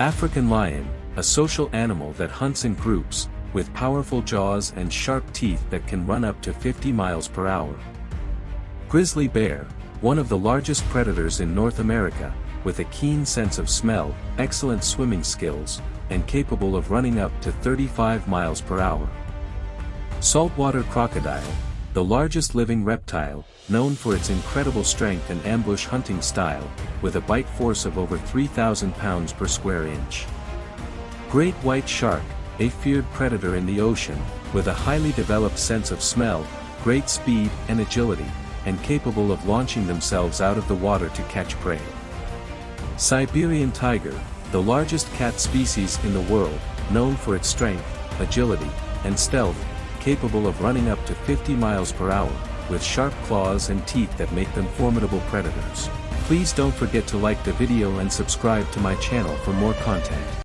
African lion, a social animal that hunts in groups, with powerful jaws and sharp teeth that can run up to 50 miles per hour. Grizzly bear, one of the largest predators in North America, with a keen sense of smell, excellent swimming skills, and capable of running up to 35 miles per hour. Saltwater crocodile, the largest living reptile, known for its incredible strength and ambush hunting style, with a bite force of over 3,000 pounds per square inch. Great white shark, a feared predator in the ocean, with a highly developed sense of smell, great speed and agility, and capable of launching themselves out of the water to catch prey. Siberian tiger, the largest cat species in the world, known for its strength, agility, and stealth, capable of running up to 50 miles per hour, with sharp claws and teeth that make them formidable predators. Please don't forget to like the video and subscribe to my channel for more content.